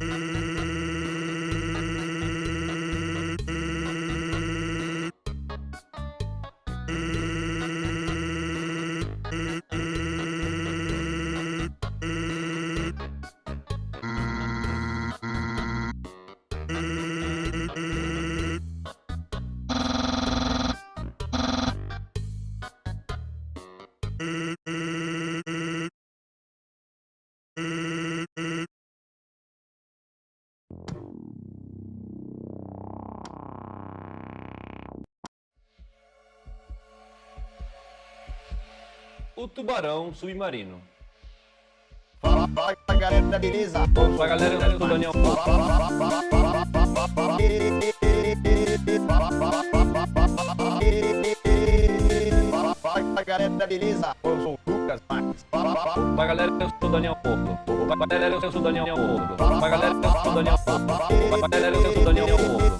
Mm-hmm. O tubarão submarino. Fala, fala galera, beleza? Fala galera, eu sou o Daniel. Fala, galera, beleza? Eu sou o Lucas Marques. Fala galera, eu sou o Daniel Porto. Fala galera, eu sou o Daniel Porto. Fala galera, eu sou o Daniel Porto. Fala galera, eu sou o Daniel Porto.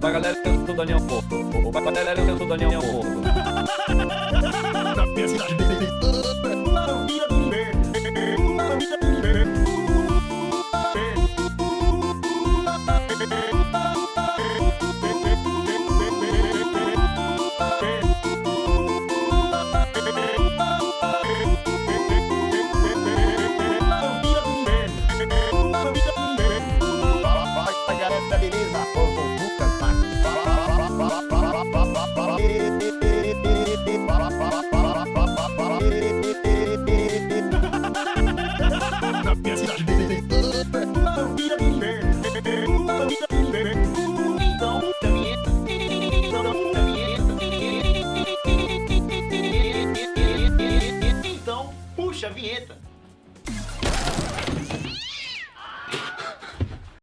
Pra galera, eu sou Daniel Pô. Galera, eu sou Daniel Então, puxa a vinheta.